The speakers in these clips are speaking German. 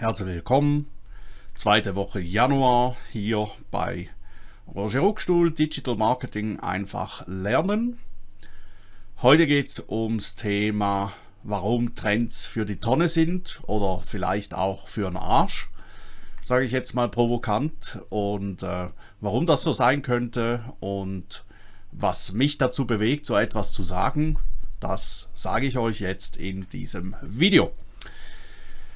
Herzlich willkommen, zweite Woche Januar hier bei Roger Ruckstuhl, Digital Marketing einfach lernen. Heute geht es ums Thema, warum Trends für die Tonne sind oder vielleicht auch für den Arsch, sage ich jetzt mal provokant und äh, warum das so sein könnte und was mich dazu bewegt, so etwas zu sagen, das sage ich euch jetzt in diesem Video.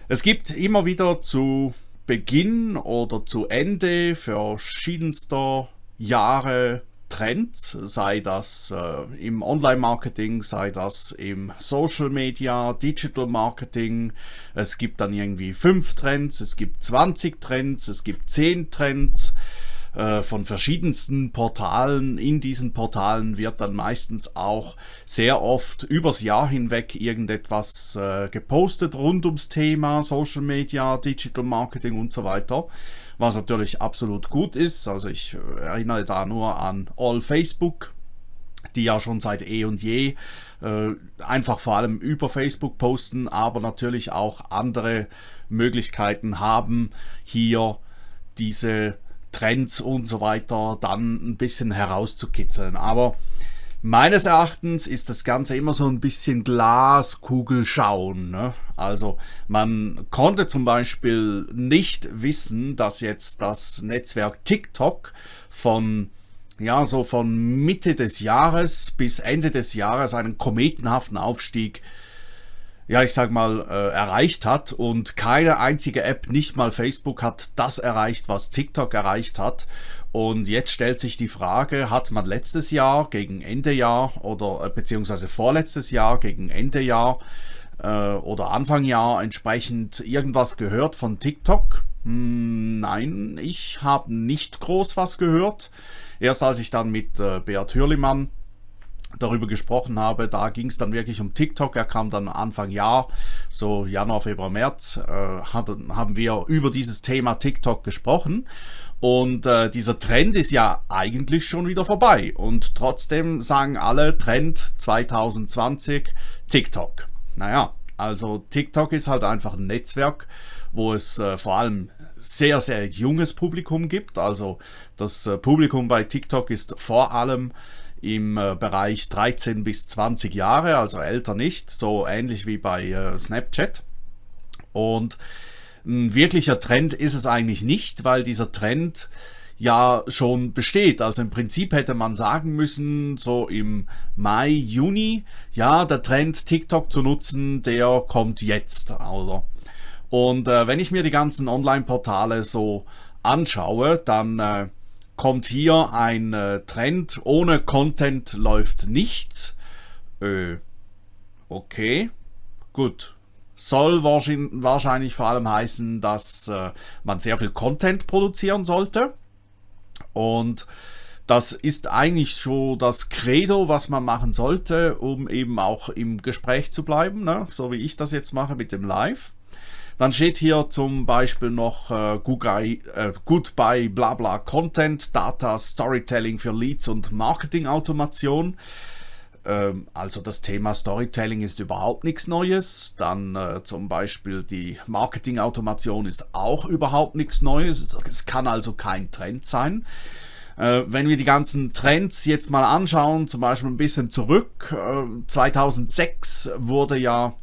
Es gibt immer wieder zu Beginn oder zu Ende verschiedenster Jahre Trends, sei das äh, im Online-Marketing, sei das im Social Media, Digital Marketing. Es gibt dann irgendwie fünf Trends, es gibt 20 Trends, es gibt zehn Trends. Äh, von verschiedensten Portalen. In diesen Portalen wird dann meistens auch sehr oft übers Jahr hinweg irgendetwas äh, gepostet rund ums Thema Social Media, Digital Marketing und so weiter. Was natürlich absolut gut ist. Also ich äh, erinnere da nur an All Facebook, die ja schon seit eh und je äh, einfach vor allem über Facebook posten, aber natürlich auch andere Möglichkeiten haben, hier diese Trends und so weiter dann ein bisschen herauszukitzeln. Aber meines Erachtens ist das Ganze immer so ein bisschen Glaskugel schauen. Ne? Also man konnte zum Beispiel nicht wissen, dass jetzt das Netzwerk TikTok von ja, so von Mitte des Jahres bis Ende des Jahres einen kometenhaften Aufstieg ja, ich sag mal, äh, erreicht hat und keine einzige App, nicht mal Facebook, hat das erreicht, was TikTok erreicht hat. Und jetzt stellt sich die Frage, hat man letztes Jahr gegen Ende Jahr oder äh, beziehungsweise vorletztes Jahr gegen Ende Jahr äh, oder Anfang Jahr entsprechend irgendwas gehört von TikTok? Hm, nein, ich habe nicht groß was gehört. Erst als ich dann mit äh, Beat Hürlimann darüber gesprochen habe, da ging es dann wirklich um TikTok. Er kam dann Anfang Jahr, so Januar, Februar, März, äh, hat, haben wir über dieses Thema TikTok gesprochen. Und äh, dieser Trend ist ja eigentlich schon wieder vorbei. Und trotzdem sagen alle Trend 2020 TikTok. Naja, also TikTok ist halt einfach ein Netzwerk, wo es äh, vor allem sehr, sehr junges Publikum gibt. Also das äh, Publikum bei TikTok ist vor allem im äh, Bereich 13 bis 20 Jahre, also älter nicht, so ähnlich wie bei äh, Snapchat. Und ein wirklicher Trend ist es eigentlich nicht, weil dieser Trend ja schon besteht. Also im Prinzip hätte man sagen müssen, so im Mai, Juni, ja, der Trend TikTok zu nutzen, der kommt jetzt, oder? Und äh, wenn ich mir die ganzen Online-Portale so anschaue, dann äh, kommt hier ein äh, Trend, ohne Content läuft nichts. Äh, okay, gut. Soll wahrscheinlich vor allem heißen, dass äh, man sehr viel Content produzieren sollte. Und das ist eigentlich so das Credo, was man machen sollte, um eben auch im Gespräch zu bleiben, ne? so wie ich das jetzt mache mit dem Live. Dann steht hier zum Beispiel noch äh, Goodbye, äh, Goodbye Blabla Content, Data Storytelling für Leads und Marketing Automation. Ähm, also das Thema Storytelling ist überhaupt nichts Neues. Dann äh, zum Beispiel die Marketing Automation ist auch überhaupt nichts Neues. Es, es kann also kein Trend sein. Äh, wenn wir die ganzen Trends jetzt mal anschauen, zum Beispiel ein bisschen zurück, 2006 äh, wurde ja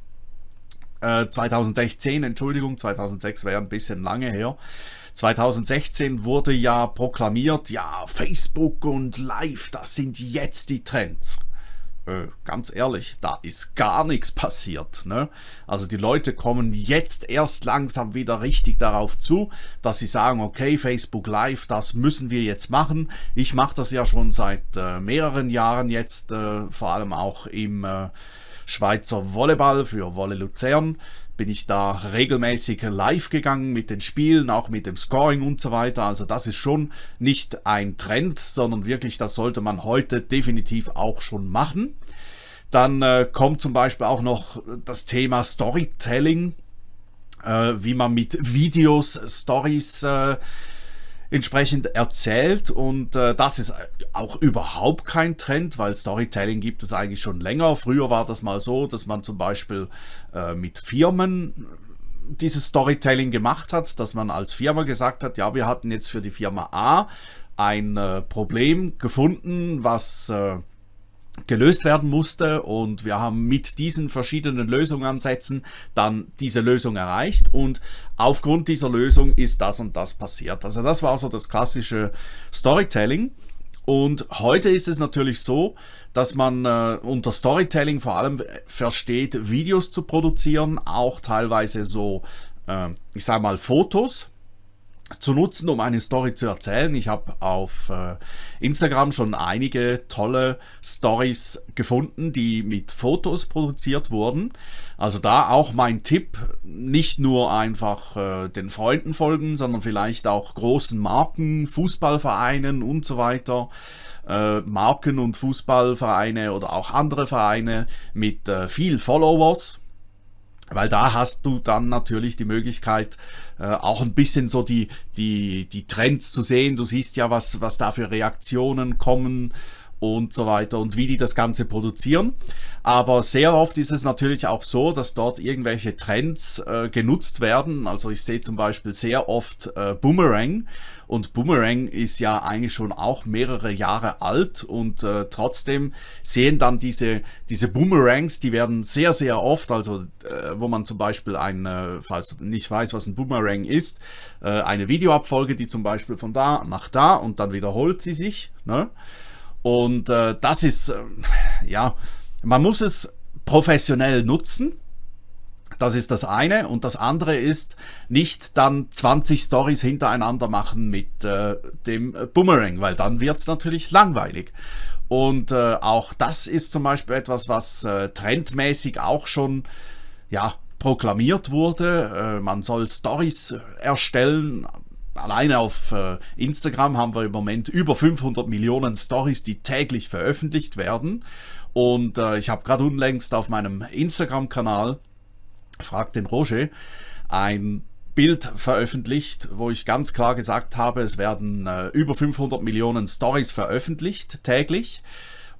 2016, äh, Entschuldigung, 2006 wäre ein bisschen lange her. 2016 wurde ja proklamiert, ja, Facebook und Live, das sind jetzt die Trends. Äh, ganz ehrlich, da ist gar nichts passiert. Ne? Also die Leute kommen jetzt erst langsam wieder richtig darauf zu, dass sie sagen, okay, Facebook Live, das müssen wir jetzt machen. Ich mache das ja schon seit äh, mehreren Jahren jetzt, äh, vor allem auch im äh, Schweizer Volleyball für Wolle Luzern bin ich da regelmäßig live gegangen mit den Spielen, auch mit dem Scoring und so weiter. Also das ist schon nicht ein Trend, sondern wirklich, das sollte man heute definitiv auch schon machen. Dann äh, kommt zum Beispiel auch noch das Thema Storytelling, äh, wie man mit Videos Stories äh, entsprechend erzählt und äh, das ist auch überhaupt kein Trend, weil Storytelling gibt es eigentlich schon länger. Früher war das mal so, dass man zum Beispiel äh, mit Firmen dieses Storytelling gemacht hat, dass man als Firma gesagt hat, ja, wir hatten jetzt für die Firma A ein äh, Problem gefunden, was äh, gelöst werden musste und wir haben mit diesen verschiedenen Lösungsansätzen dann diese Lösung erreicht und aufgrund dieser Lösung ist das und das passiert. Also das war so das klassische Storytelling und heute ist es natürlich so, dass man äh, unter Storytelling vor allem versteht, Videos zu produzieren, auch teilweise so, äh, ich sage mal, Fotos zu nutzen, um eine Story zu erzählen. Ich habe auf äh, Instagram schon einige tolle Stories gefunden, die mit Fotos produziert wurden. Also da auch mein Tipp, nicht nur einfach äh, den Freunden folgen, sondern vielleicht auch großen Marken, Fußballvereinen und so weiter. Äh, Marken und Fußballvereine oder auch andere Vereine mit äh, viel Followers weil da hast du dann natürlich die Möglichkeit, äh, auch ein bisschen so die, die, die Trends zu sehen. Du siehst ja, was, was da für Reaktionen kommen und so weiter und wie die das Ganze produzieren. Aber sehr oft ist es natürlich auch so, dass dort irgendwelche Trends äh, genutzt werden. Also ich sehe zum Beispiel sehr oft äh, Boomerang und Boomerang ist ja eigentlich schon auch mehrere Jahre alt und äh, trotzdem sehen dann diese, diese Boomerangs, die werden sehr, sehr oft, also äh, wo man zum Beispiel ein, äh, falls du nicht weißt, was ein Boomerang ist, äh, eine Videoabfolge, die zum Beispiel von da nach da und dann wiederholt sie sich. Ne? Und äh, das ist, äh, ja, man muss es professionell nutzen. Das ist das eine. Und das andere ist, nicht dann 20 Stories hintereinander machen mit äh, dem Boomerang, weil dann wird es natürlich langweilig. Und äh, auch das ist zum Beispiel etwas, was äh, trendmäßig auch schon, ja, proklamiert wurde. Äh, man soll Stories erstellen, alleine auf äh, Instagram haben wir im Moment über 500 Millionen Stories, die täglich veröffentlicht werden. Und äh, ich habe gerade unlängst auf meinem Instagram-Kanal, fragt den Roger, ein Bild veröffentlicht, wo ich ganz klar gesagt habe, es werden äh, über 500 Millionen Stories veröffentlicht täglich.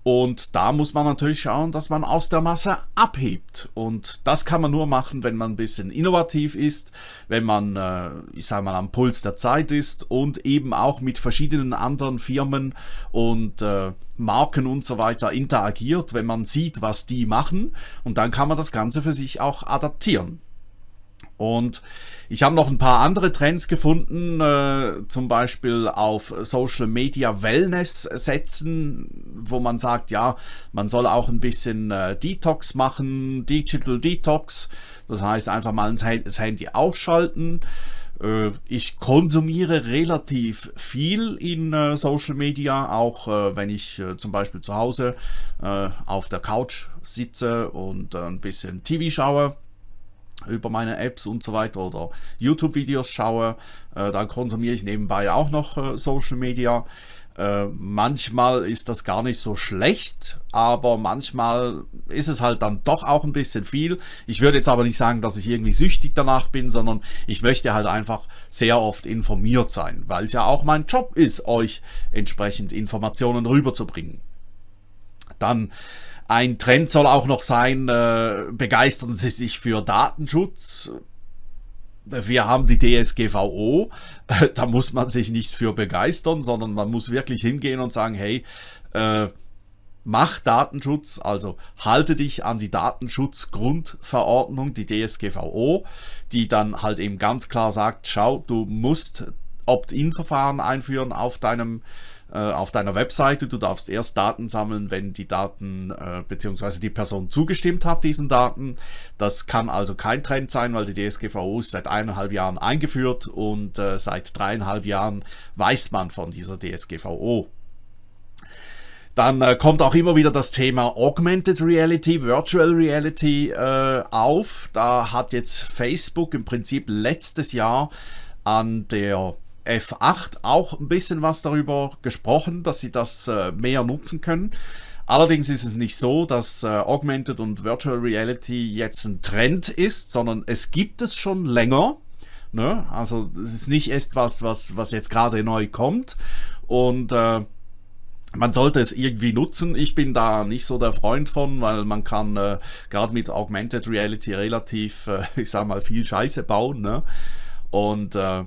Und da muss man natürlich schauen, dass man aus der Masse abhebt. Und das kann man nur machen, wenn man ein bisschen innovativ ist, wenn man, äh, ich sage mal, am Puls der Zeit ist und eben auch mit verschiedenen anderen Firmen und äh, Marken und so weiter interagiert, wenn man sieht, was die machen. Und dann kann man das Ganze für sich auch adaptieren. Und ich habe noch ein paar andere Trends gefunden, äh, zum Beispiel auf Social Media Wellness setzen, wo man sagt, ja, man soll auch ein bisschen äh, Detox machen, Digital Detox. Das heißt einfach mal das Handy ausschalten. Äh, ich konsumiere relativ viel in äh, Social Media, auch äh, wenn ich äh, zum Beispiel zu Hause auf der Couch sitze und ein bisschen TV schaue über meine Apps und so weiter oder YouTube-Videos schaue, äh, dann konsumiere ich nebenbei auch noch äh, Social Media. Äh, manchmal ist das gar nicht so schlecht, aber manchmal ist es halt dann doch auch ein bisschen viel. Ich würde jetzt aber nicht sagen, dass ich irgendwie süchtig danach bin, sondern ich möchte halt einfach sehr oft informiert sein, weil es ja auch mein Job ist, euch entsprechend Informationen rüberzubringen. Dann ein Trend soll auch noch sein, äh, begeistern Sie sich für Datenschutz. Wir haben die DSGVO, da muss man sich nicht für begeistern, sondern man muss wirklich hingehen und sagen, hey, äh, mach Datenschutz, also halte dich an die Datenschutzgrundverordnung, die DSGVO, die dann halt eben ganz klar sagt, schau, du musst Opt-in-Verfahren einführen auf deinem auf deiner Webseite. Du darfst erst Daten sammeln, wenn die Daten äh, bzw. die Person zugestimmt hat, diesen Daten. Das kann also kein Trend sein, weil die DSGVO ist seit eineinhalb Jahren eingeführt und äh, seit dreieinhalb Jahren weiß man von dieser DSGVO. Dann äh, kommt auch immer wieder das Thema Augmented Reality, Virtual Reality äh, auf. Da hat jetzt Facebook im Prinzip letztes Jahr an der F8 auch ein bisschen was darüber gesprochen, dass sie das äh, mehr nutzen können. Allerdings ist es nicht so, dass äh, Augmented und Virtual Reality jetzt ein Trend ist, sondern es gibt es schon länger. Ne? Also es ist nicht etwas, was, was jetzt gerade neu kommt. Und äh, man sollte es irgendwie nutzen. Ich bin da nicht so der Freund von, weil man kann äh, gerade mit Augmented Reality relativ, äh, ich sag mal, viel Scheiße bauen. Ne? Und äh,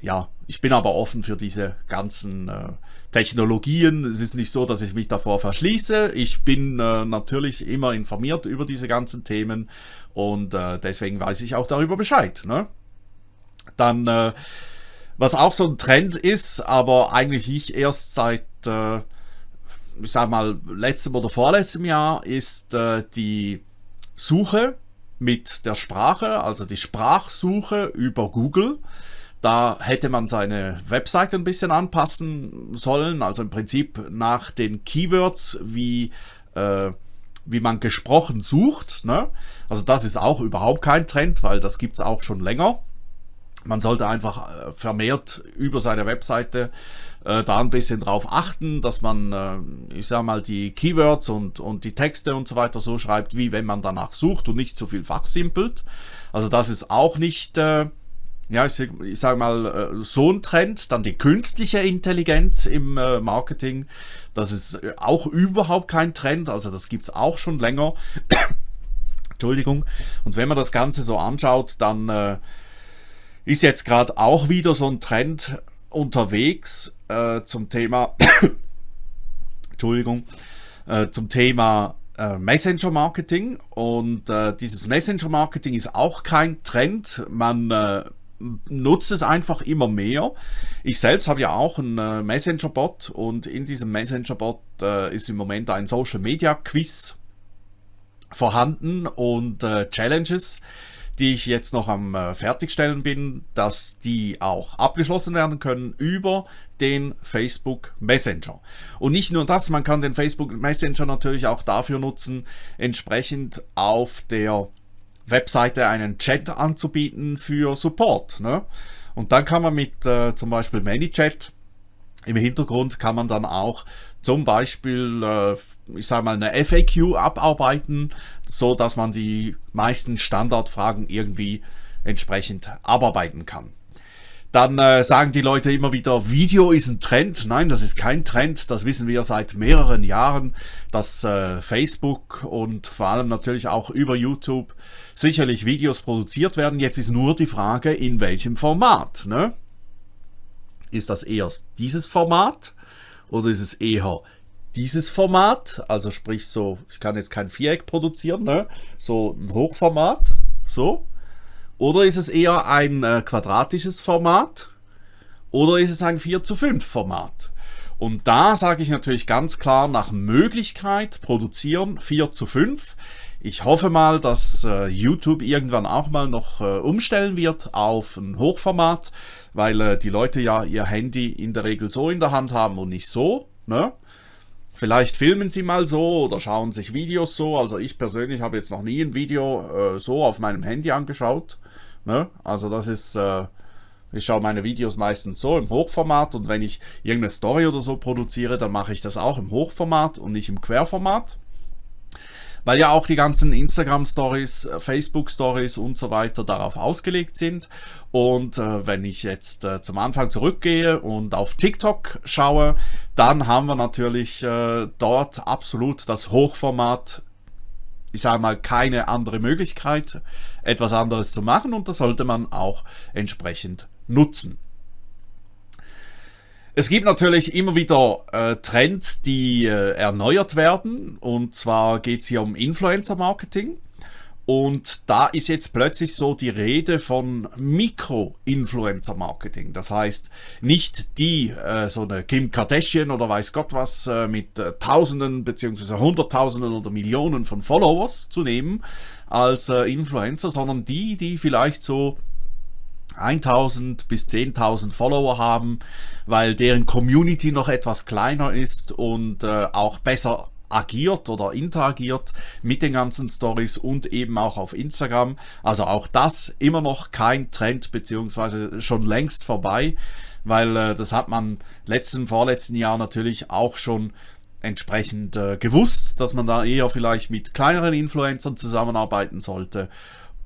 ja, ich bin aber offen für diese ganzen äh, Technologien. Es ist nicht so, dass ich mich davor verschließe. Ich bin äh, natürlich immer informiert über diese ganzen Themen und äh, deswegen weiß ich auch darüber Bescheid. Ne? Dann, äh, was auch so ein Trend ist, aber eigentlich nicht erst seit, äh, ich sag mal, letztem oder vorletztem Jahr, ist äh, die Suche mit der Sprache, also die Sprachsuche über Google. Da hätte man seine Webseite ein bisschen anpassen sollen, also im Prinzip nach den Keywords, wie, äh, wie man gesprochen sucht. Ne? Also das ist auch überhaupt kein Trend, weil das gibt es auch schon länger. Man sollte einfach äh, vermehrt über seine Webseite äh, da ein bisschen drauf achten, dass man, äh, ich sag mal, die Keywords und, und die Texte und so weiter so schreibt, wie wenn man danach sucht und nicht zu viel fachsimpelt. Also das ist auch nicht, äh, ja, ich, sage mal, äh, so ein Trend. Dann die künstliche Intelligenz im äh, Marketing. Das ist auch überhaupt kein Trend. Also das gibt es auch schon länger. Entschuldigung. Und wenn man das Ganze so anschaut, dann äh, ist jetzt gerade auch wieder so ein Trend unterwegs äh, zum Thema, Entschuldigung, äh, zum Thema äh, Messenger Marketing und äh, dieses Messenger Marketing ist auch kein Trend. Man äh, nutzt es einfach immer mehr. Ich selbst habe ja auch einen äh, Messenger-Bot und in diesem Messenger-Bot ist im Moment ein Social-Media-Quiz vorhanden und Challenges, die ich jetzt noch am äh, Fertigstellen bin, dass die auch abgeschlossen werden können über den Facebook Messenger. Und nicht nur das, man kann den Facebook Messenger natürlich auch dafür nutzen, entsprechend auf der Webseite einen Chat anzubieten für Support. Ne? Und dann kann man mit äh, zum Beispiel ManyChat im Hintergrund kann man dann auch zum Beispiel, äh, ich sage mal, eine FAQ abarbeiten, so dass man die meisten Standardfragen irgendwie entsprechend abarbeiten kann. Dann äh, sagen die Leute immer wieder, Video ist ein Trend. Nein, das ist kein Trend. Das wissen wir seit mehreren Jahren, dass äh, Facebook und vor allem natürlich auch über YouTube sicherlich Videos produziert werden. Jetzt ist nur die Frage, in welchem Format. Ne? Ist das eher dieses Format oder ist es eher dieses Format? Also sprich so, ich kann jetzt kein Viereck produzieren, ne? so ein Hochformat, so. Oder ist es eher ein äh, quadratisches Format? Oder ist es ein 4 zu 5 Format? Und da sage ich natürlich ganz klar nach Möglichkeit produzieren 4 zu 5. Ich hoffe mal, dass äh, YouTube irgendwann auch mal noch äh, umstellen wird auf ein Hochformat, weil äh, die Leute ja ihr Handy in der Regel so in der Hand haben und nicht so. Ne? Vielleicht filmen sie mal so oder schauen sich Videos so. Also ich persönlich habe jetzt noch nie ein Video äh, so auf meinem Handy angeschaut. Ne? Also das ist, äh, ich schaue meine Videos meistens so im Hochformat und wenn ich irgendeine Story oder so produziere, dann mache ich das auch im Hochformat und nicht im Querformat weil ja auch die ganzen Instagram-Stories, äh, Facebook-Stories und so weiter darauf ausgelegt sind. Und äh, wenn ich jetzt äh, zum Anfang zurückgehe und auf TikTok schaue, dann haben wir natürlich äh, dort absolut das Hochformat ich sage mal, keine andere Möglichkeit, etwas anderes zu machen und das sollte man auch entsprechend nutzen. Es gibt natürlich immer wieder äh, Trends, die äh, erneuert werden. Und zwar geht es hier um Influencer-Marketing. Und da ist jetzt plötzlich so die Rede von Mikro-Influencer-Marketing. Das heißt, nicht die, äh, so eine Kim Kardashian oder weiß Gott was, äh, mit äh, Tausenden beziehungsweise Hunderttausenden oder Millionen von Followers zu nehmen als äh, Influencer, sondern die, die vielleicht so 1000 bis 10.000 Follower haben, weil deren Community noch etwas kleiner ist und äh, auch besser agiert oder interagiert mit den ganzen Stories und eben auch auf Instagram. Also auch das immer noch kein Trend beziehungsweise schon längst vorbei, weil äh, das hat man letzten, vorletzten Jahr natürlich auch schon entsprechend äh, gewusst, dass man da eher vielleicht mit kleineren Influencern zusammenarbeiten sollte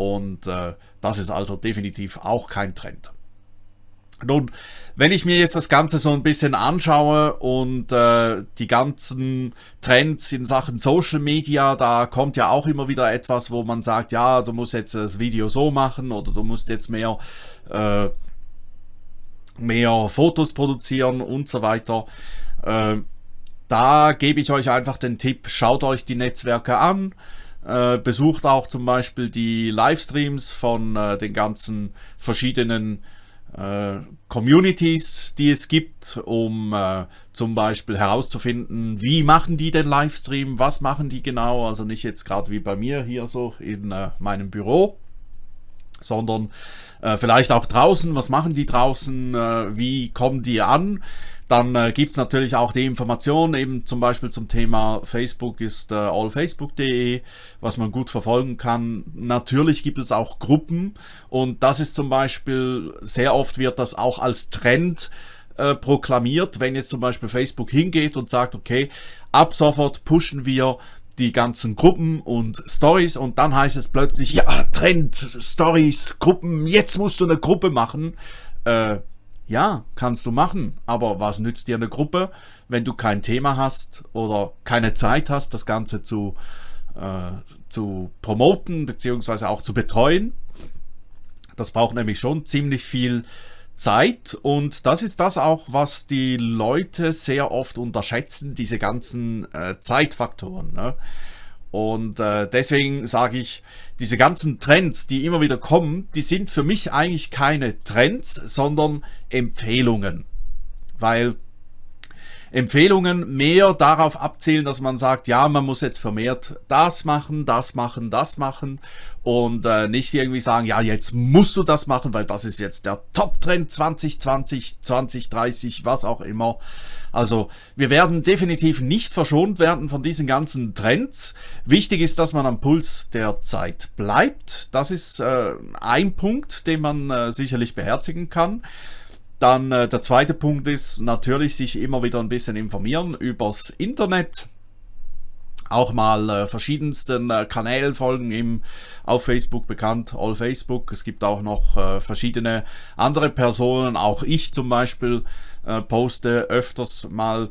und äh, das ist also definitiv auch kein Trend. Nun, wenn ich mir jetzt das Ganze so ein bisschen anschaue und äh, die ganzen Trends in Sachen Social Media, da kommt ja auch immer wieder etwas, wo man sagt, ja, du musst jetzt das Video so machen oder du musst jetzt mehr, äh, mehr Fotos produzieren und so weiter. Äh, da gebe ich euch einfach den Tipp, schaut euch die Netzwerke an, äh, besucht auch zum Beispiel die Livestreams von äh, den ganzen verschiedenen äh, Communities, die es gibt, um äh, zum Beispiel herauszufinden, wie machen die den Livestream, was machen die genau, also nicht jetzt gerade wie bei mir hier so in äh, meinem Büro, sondern äh, vielleicht auch draußen, was machen die draußen, äh, wie kommen die an, dann äh, gibt es natürlich auch die Informationen, eben zum Beispiel zum Thema Facebook ist äh, allfacebook.de, was man gut verfolgen kann. Natürlich gibt es auch Gruppen. Und das ist zum Beispiel, sehr oft wird das auch als Trend äh, proklamiert, wenn jetzt zum Beispiel Facebook hingeht und sagt, okay, ab sofort pushen wir die ganzen Gruppen und Stories und dann heißt es plötzlich, ja, Trend, Stories, Gruppen, jetzt musst du eine Gruppe machen. Äh, ja, kannst du machen, aber was nützt dir eine Gruppe, wenn du kein Thema hast oder keine Zeit hast, das Ganze zu, äh, zu promoten bzw. auch zu betreuen? Das braucht nämlich schon ziemlich viel Zeit und das ist das auch, was die Leute sehr oft unterschätzen, diese ganzen äh, Zeitfaktoren. Ne? Und äh, deswegen sage ich, diese ganzen Trends, die immer wieder kommen, die sind für mich eigentlich keine Trends, sondern Empfehlungen. Weil Empfehlungen mehr darauf abzielen, dass man sagt, ja, man muss jetzt vermehrt das machen, das machen, das machen und äh, nicht irgendwie sagen, ja, jetzt musst du das machen, weil das ist jetzt der Top-Trend 2020, 2030, was auch immer. Also wir werden definitiv nicht verschont werden von diesen ganzen Trends. Wichtig ist, dass man am Puls der Zeit bleibt. Das ist äh, ein Punkt, den man äh, sicherlich beherzigen kann. Dann äh, der zweite Punkt ist natürlich sich immer wieder ein bisschen informieren übers Internet auch mal äh, verschiedensten äh, Kanälen folgen, im, auf Facebook bekannt, All Facebook. Es gibt auch noch äh, verschiedene andere Personen, auch ich zum Beispiel äh, poste öfters mal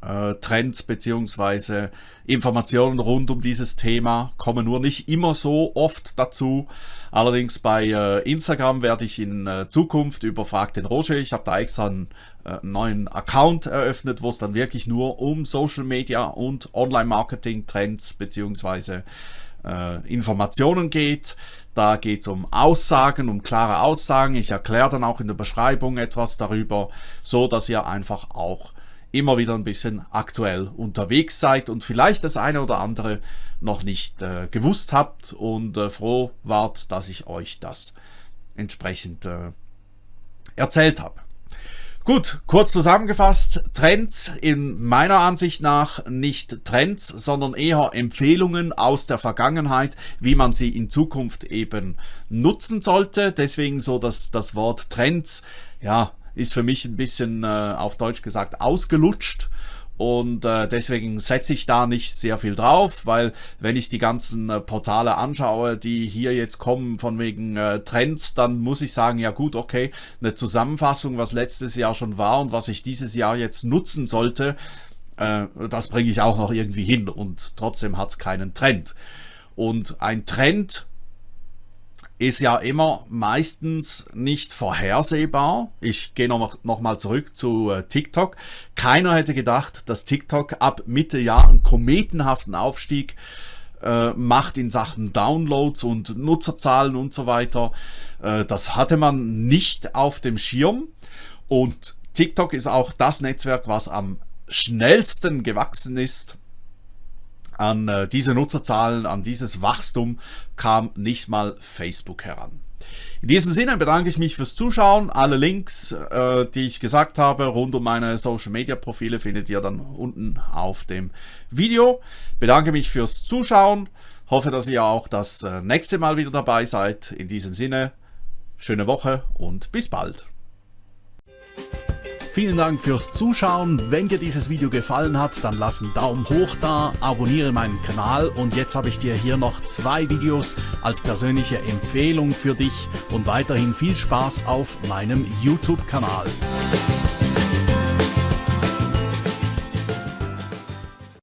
Trends beziehungsweise Informationen rund um dieses Thema kommen nur nicht immer so oft dazu. Allerdings bei äh, Instagram werde ich in äh, Zukunft über Frag den Roger, ich habe da extra einen äh, neuen Account eröffnet, wo es dann wirklich nur um Social Media und Online-Marketing Trends beziehungsweise äh, Informationen geht. Da geht es um Aussagen, um klare Aussagen. Ich erkläre dann auch in der Beschreibung etwas darüber, so dass ihr einfach auch immer wieder ein bisschen aktuell unterwegs seid und vielleicht das eine oder andere noch nicht äh, gewusst habt und äh, froh wart, dass ich euch das entsprechend äh, erzählt habe. Gut, kurz zusammengefasst, Trends in meiner Ansicht nach nicht Trends, sondern eher Empfehlungen aus der Vergangenheit, wie man sie in Zukunft eben nutzen sollte. Deswegen so, dass das Wort Trends, ja, ist für mich ein bisschen äh, auf Deutsch gesagt ausgelutscht. Und äh, deswegen setze ich da nicht sehr viel drauf, weil wenn ich die ganzen äh, Portale anschaue, die hier jetzt kommen von wegen äh, Trends, dann muss ich sagen, ja gut, okay, eine Zusammenfassung, was letztes Jahr schon war und was ich dieses Jahr jetzt nutzen sollte, äh, das bringe ich auch noch irgendwie hin und trotzdem hat es keinen Trend. Und ein Trend ist ja immer meistens nicht vorhersehbar. Ich gehe noch, noch zurück zu äh, TikTok. Keiner hätte gedacht, dass TikTok ab Mitte Jahr einen kometenhaften Aufstieg äh, macht in Sachen Downloads und Nutzerzahlen und so weiter. Äh, das hatte man nicht auf dem Schirm. Und TikTok ist auch das Netzwerk, was am schnellsten gewachsen ist an äh, diese Nutzerzahlen, an dieses Wachstum kam nicht mal Facebook heran. In diesem Sinne bedanke ich mich fürs Zuschauen. Alle Links, äh, die ich gesagt habe, rund um meine Social Media Profile findet ihr dann unten auf dem Video. Bedanke mich fürs Zuschauen. Hoffe, dass ihr auch das äh, nächste Mal wieder dabei seid. In diesem Sinne, schöne Woche und bis bald. Vielen Dank fürs Zuschauen. Wenn dir dieses Video gefallen hat, dann lass einen Daumen hoch da, abonniere meinen Kanal und jetzt habe ich dir hier noch zwei Videos als persönliche Empfehlung für dich und weiterhin viel Spaß auf meinem YouTube-Kanal.